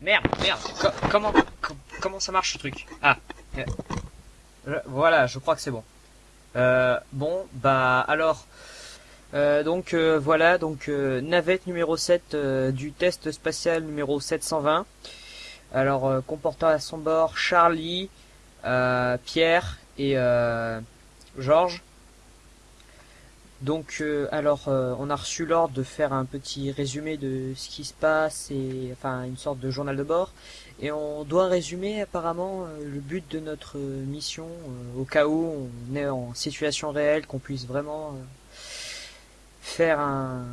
merde, merde. Co- comment, co- comment ça marche ce truc? Ah, je- voilà, je crois que c'est bon. Euh, bon, bah alors, euh, donc euh, voilà, donc euh, navette numéro 7 euh, du test spatial numéro 720. Alors euh, comportant à son bord Charlie, euh, Pierre et euh, Georges. Donc, euh, alors, euh, on a reçu l'ordre de faire un petit résumé de ce qui se passe et enfin une sorte de journal de bord. Et on doit résumer apparemment euh, le but de notre mission euh, au cas où on est en situation réelle, qu'on puisse vraiment faire un.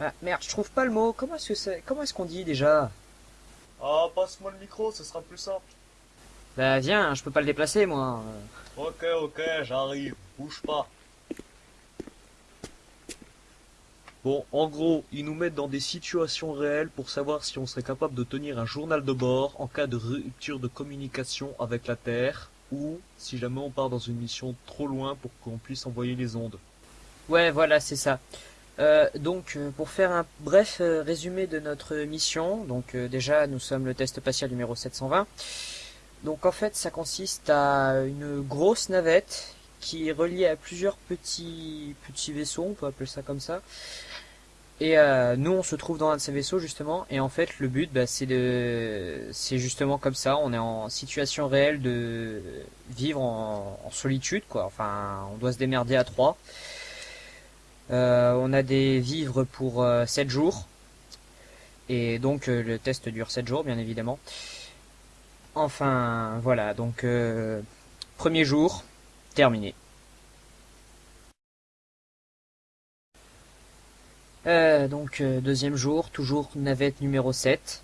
Ah merde, je trouve pas le mot. Comment est-ce que c'est Comment est-ce qu'on dit déjà? Ah, passe-moi le micro, ce sera plus simple. Bah viens, je peux pas le déplacer moi. Ok, ok, j'arrive. Bouge pas. Bon, en gros, ils nous mettent dans des situations réelles pour savoir si on serait capable de tenir un journal de bord en cas de rupture de communication avec la Terre ou si jamais on part dans une mission trop loin pour qu'on puisse envoyer les ondes. Ouais, voilà, c'est ça. Euh, donc, euh, pour faire un bref euh, résumé de notre mission, donc déjà, nous sommes le test spatial numéro 720. Donc, en fait, ça consiste à une grosse navette qui est reliée à plusieurs petits petits vaisseaux, on peut appeler ça comme ça. Et euh, nous, on se trouve dans un de ces vaisseaux justement. Et en fait, le but, bah, c'est de, c'est justement comme ça. On est en situation réelle de vivre en, solitude, quoi. Enfin, on doit se démerder à trois. Euh, on a des vivres pour euh, 7 jours. Et donc euh, le test dure 7 jours, bien évidemment. Enfin, voilà, donc premier jour, terminé. Euh, donc euh, deuxième jour, toujours navette numéro 7.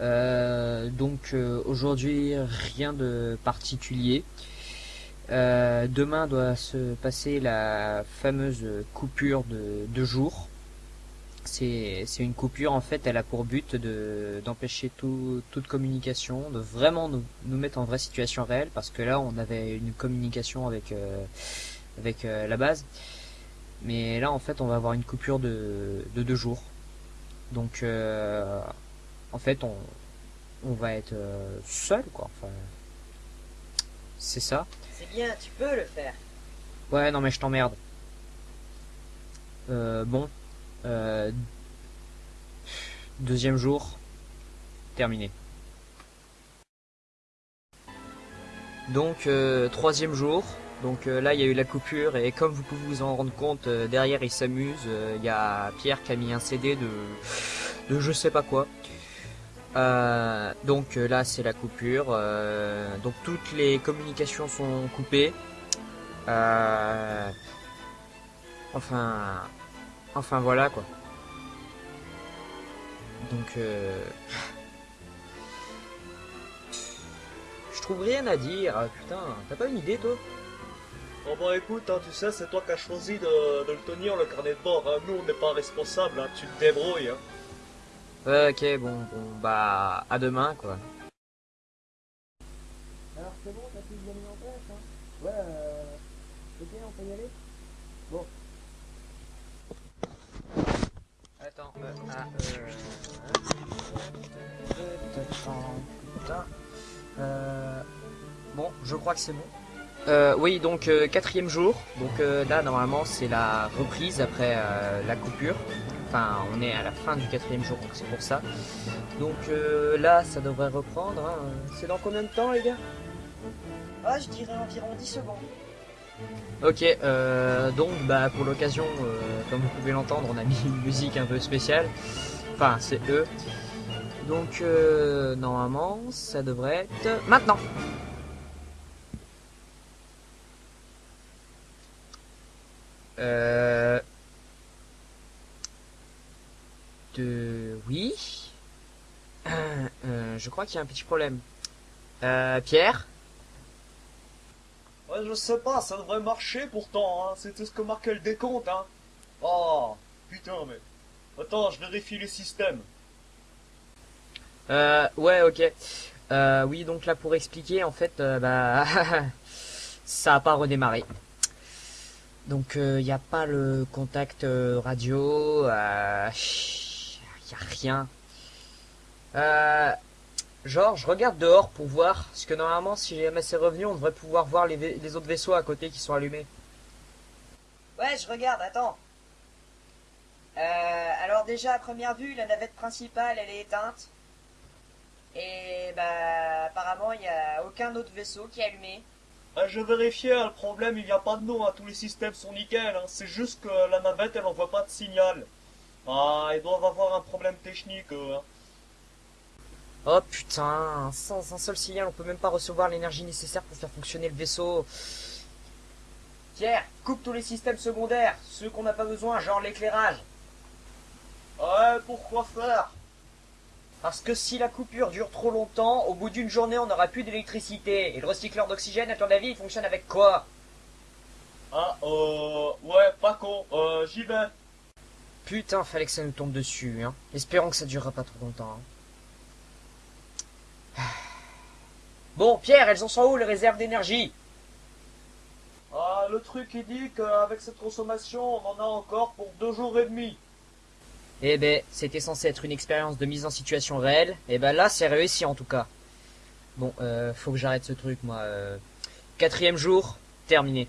Euh, donc euh, aujourd'hui rien de particulier. Demain doit se passer la fameuse coupure de deux jours. C'est une coupure en fait, elle a pour but de d'empêcher tout, toute communication, de vraiment nous, nous mettre en vraie situation réelle parce que là on avait une communication avec avec la base, mais là en fait on va avoir une coupure de de deux jours. Donc euh, en fait on on va être euh, seul quoi. Enfin c'est ça. C'est bien, tu peux le faire. Ouais, non mais je t'emmerde. Euh, bon. Euh, deuxième jour. Terminé. Donc, euh, troisième jour. Donc euh, là, il y a eu la coupure et comme vous pouvez vous en rendre compte, euh, derrière, il s'amuse. Euh, Il y a Pierre qui a mis un CD de, de je sais pas quoi. Donc là, c'est la coupure. Donc toutes les communications sont coupées. Enfin, enfin voilà quoi. Donc, je trouve rien à dire. Ah, Putain, t'as pas une idée toi? Oh bah écoute, hein, tu sais, c'est toi qui as choisi de, de le tenir, le carnet de bord. hein. Nous, on n'est pas responsable, hein. tu te débrouilles. Hein. Ok, bon, bon, bah, à demain quoi. Alors c'est bon, t'as tout bien mis en place, hein? Ouais, euh... Ok, on peut y aller? Bon. Attends, euh, ah, euh... putain. Euh, bon, je crois que c'est bon. Euh, oui, donc euh, quatrième jour. Donc euh, là, normalement, c'est la reprise après la coupure. Enfin, on est à la fin du quatrième jour, donc c'est pour ça. Donc là, ça devrait reprendre. hein. C'est dans combien de temps, les gars? Ah, je dirais environ 10 secondes. Ok, euh, donc bah pour l'occasion, comme vous pouvez l'entendre, on a mis une musique un peu spéciale. Enfin, c'est eux. Donc euh, normalement, ça devrait être maintenant. Euh... De... Oui. Euh, je crois qu'il y a un petit problème. Euh, Pierre Ouais, je sais pas, ça devrait marcher pourtant, hein. C'était ce que marquait le décompte, hein. Oh, putain, mais... Attends, je vérifie les systèmes. Euh, ouais, ok. Euh, oui, donc là pour expliquer, en fait, euh, bah, ça a pas redémarré. Donc il n'y a pas le contact euh, radio, il y a rien. Euh, genre, je regarde dehors pour voir, parce que normalement, si jamais c'est revenu, on devrait pouvoir voir les, autres vaisseaux à côté qui sont allumés. Ouais, je regarde, attends. Euh, alors déjà, à première vue, la navette principale, elle est éteinte. Et bah, apparemment, il n'y a aucun autre vaisseau qui est allumé. Ah, je vérifiais, hein, le problème il vient pas de nous, hein, tous les systèmes sont nickel, hein, c'est juste que la navette elle envoie pas de signal. Ah, ils doivent avoir un problème technique, eux, hein. Oh putain, sans un seul signal, on peut même pas recevoir l'énergie nécessaire pour faire fonctionner le vaisseau. Pierre, coupe tous les systèmes secondaires, ceux qu'on n'a pas besoin, genre l'éclairage. Ouais, pourquoi faire? Parce que si la coupure dure trop longtemps, au bout d'une journée, on n'aura plus d'électricité. Et le recycleur d'oxygène, à ton avis, il fonctionne avec quoi? Ah, euh, ouais, pas con, euh, j'y vais. Putain, fallait que ça nous tombe dessus, hein. Espérons que ça durera pas trop longtemps. hein. Bon, Pierre, elles en sont où les réserves d'énergie? Ah, le truc il dit qu'avec cette consommation, on en a encore pour deux jours et demi. Eh ben, c'était censé être une expérience de mise en situation réelle. Et ben là, c'est réussi en tout cas. Bon, euh, faut que j'arrête ce truc, moi. euh. Quatrième jour, terminé.